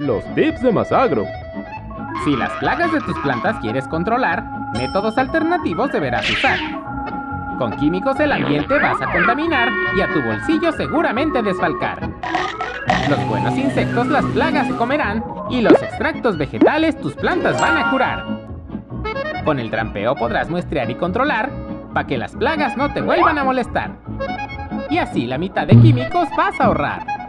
Los tips de Masagro. Si las plagas de tus plantas quieres controlar, métodos alternativos deberás usar. Con químicos el ambiente vas a contaminar y a tu bolsillo seguramente desfalcar. Los buenos insectos las plagas se comerán y los extractos vegetales tus plantas van a curar. Con el trampeo podrás muestrear y controlar para que las plagas no te vuelvan a molestar. Y así la mitad de químicos vas a ahorrar.